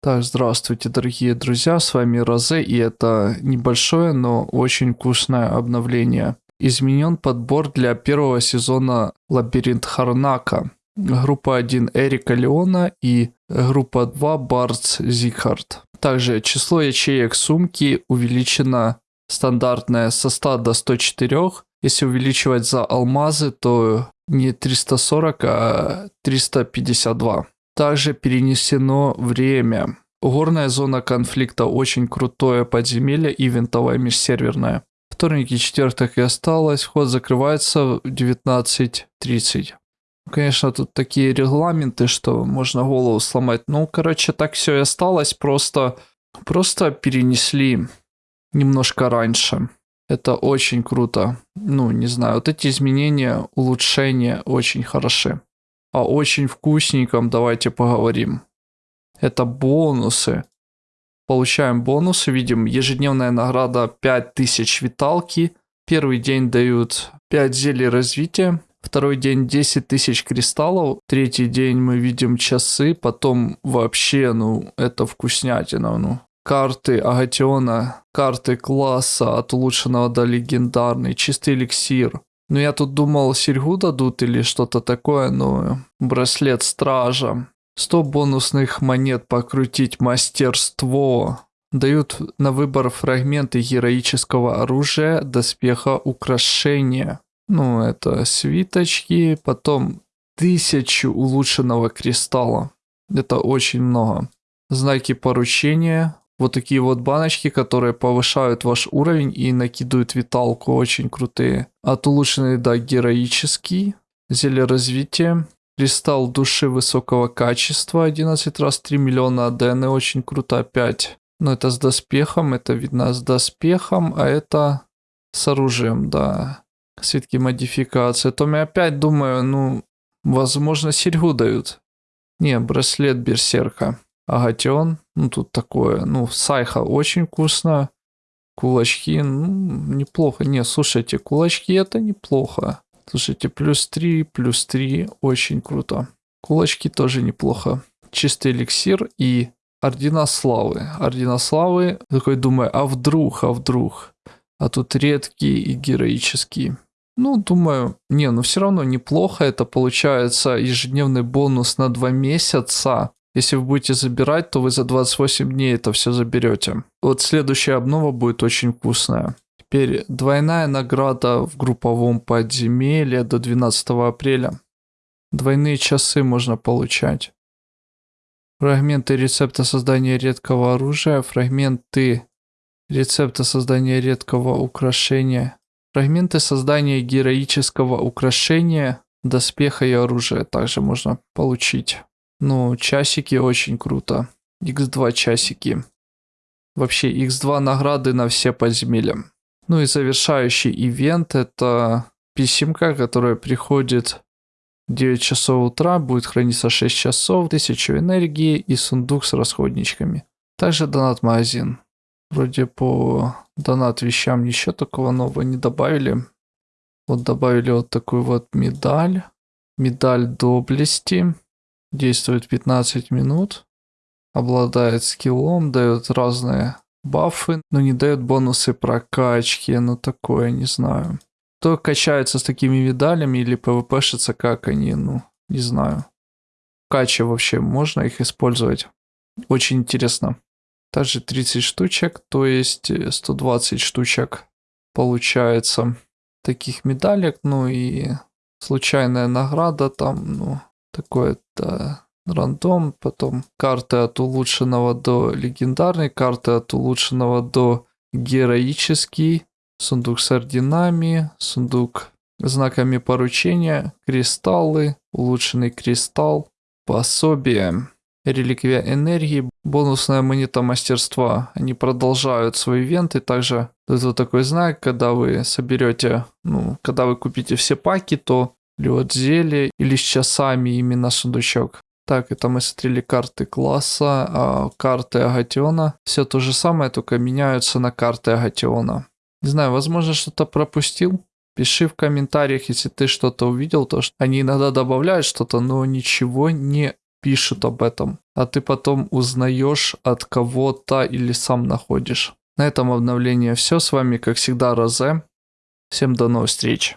Так, здравствуйте, дорогие друзья, с вами Розе, и это небольшое, но очень вкусное обновление. Изменен подбор для первого сезона «Лабиринт Харнака». Группа 1 Эрика Леона и группа 2 Бартс Зикхард. Также число ячеек сумки увеличено стандартное со 100 до 104. Если увеличивать за алмазы, то не 340, а 352. Также перенесено время. Горная зона конфликта очень крутое подземелье и винтовая межсерверная. Вторник и четверток и осталось. Вход закрывается в 19.30. Конечно, тут такие регламенты, что можно голову сломать. Ну, короче, так все и осталось. Просто, просто перенесли немножко раньше. Это очень круто. Ну, не знаю, вот эти изменения, улучшения очень хороши о очень вкусненьком давайте поговорим. Это бонусы. Получаем бонусы, видим ежедневная награда 5000 виталки. Первый день дают 5 зелий развития. Второй день 10 тысяч кристаллов. Третий день мы видим часы. Потом вообще, ну, это вкуснятина, ну. Карты Агатиона, карты класса от улучшенного до легендарный, чистый эликсир, ну, я тут думал, серьгу дадут или что-то такое, но браслет стража. 100 бонусных монет покрутить мастерство. Дают на выбор фрагменты героического оружия, доспеха, украшения. Ну, это свиточки, потом тысячу улучшенного кристалла. Это очень много. Знаки поручения, вот такие вот баночки, которые повышают ваш уровень и накидывают виталку, очень крутые. От улучшенный до героический. Зелье развития. Кристалл души высокого качества, 11 раз 3 миллиона АДН, очень круто опять. Но это с доспехом, это видно с доспехом, а это с оружием, да. Свитки модификации. То я опять думаю, ну, возможно, серьгу дают. Не, браслет берсерка. Агатион, ну тут такое, ну сайха очень вкусно, кулачки, ну неплохо, не, слушайте, кулачки это неплохо, слушайте, плюс 3, плюс 3, очень круто, кулачки тоже неплохо, чистый эликсир и ордена славы, ордена славы, такой думаю, а вдруг, а вдруг, а тут редкие и героические. Ну, думаю, не, ну все равно неплохо. Это получается ежедневный бонус на два месяца. Если вы будете забирать, то вы за 28 дней это все заберете. Вот следующая обнова будет очень вкусная. Теперь двойная награда в групповом подземелье до 12 апреля. Двойные часы можно получать. Фрагменты рецепта создания редкого оружия, фрагменты рецепта создания редкого украшения, фрагменты создания героического украшения, доспеха и оружия также можно получить. Ну, часики очень круто. X2 часики. Вообще, X2 награды на все подземелья. Ну и завершающий ивент это писемка, которая приходит 9 часов утра, будет храниться 6 часов, 1000 энергии и сундук с расходничками. Также донат-магазин. Вроде по донат вещам ничего такого нового не добавили. Вот добавили вот такую вот медаль. Медаль доблести. Действует 15 минут. Обладает скиллом, дает разные бафы, но не дает бонусы прокачки. Ну такое, не знаю. Кто качается с такими медалями или пвпшится, как они, ну, не знаю. Кача вообще, можно их использовать? Очень интересно. Также 30 штучек, то есть 120 штучек получается таких медалек, ну и случайная награда там, ну, такое-то рандом, потом карты от улучшенного до легендарной, карты от улучшенного до героический, сундук с орденами, сундук знаками поручения, кристаллы, улучшенный кристалл, пособие, реликвия энергии, бонусная монета мастерства. Они продолжают свои ивенты, также вот такой знак, когда вы соберете, ну, когда вы купите все паки, то или вот зелье, или с часами именно сундучок. Так, это мы смотрели карты класса, а карты Агатиона. Все то же самое, только меняются на карты Агатиона. Не знаю, возможно, что-то пропустил. Пиши в комментариях, если ты что-то увидел, то что они иногда добавляют что-то, но ничего не пишут об этом, а ты потом узнаешь от кого-то или сам находишь. На этом обновление все. С вами, как всегда, Розе. Всем до новых встреч.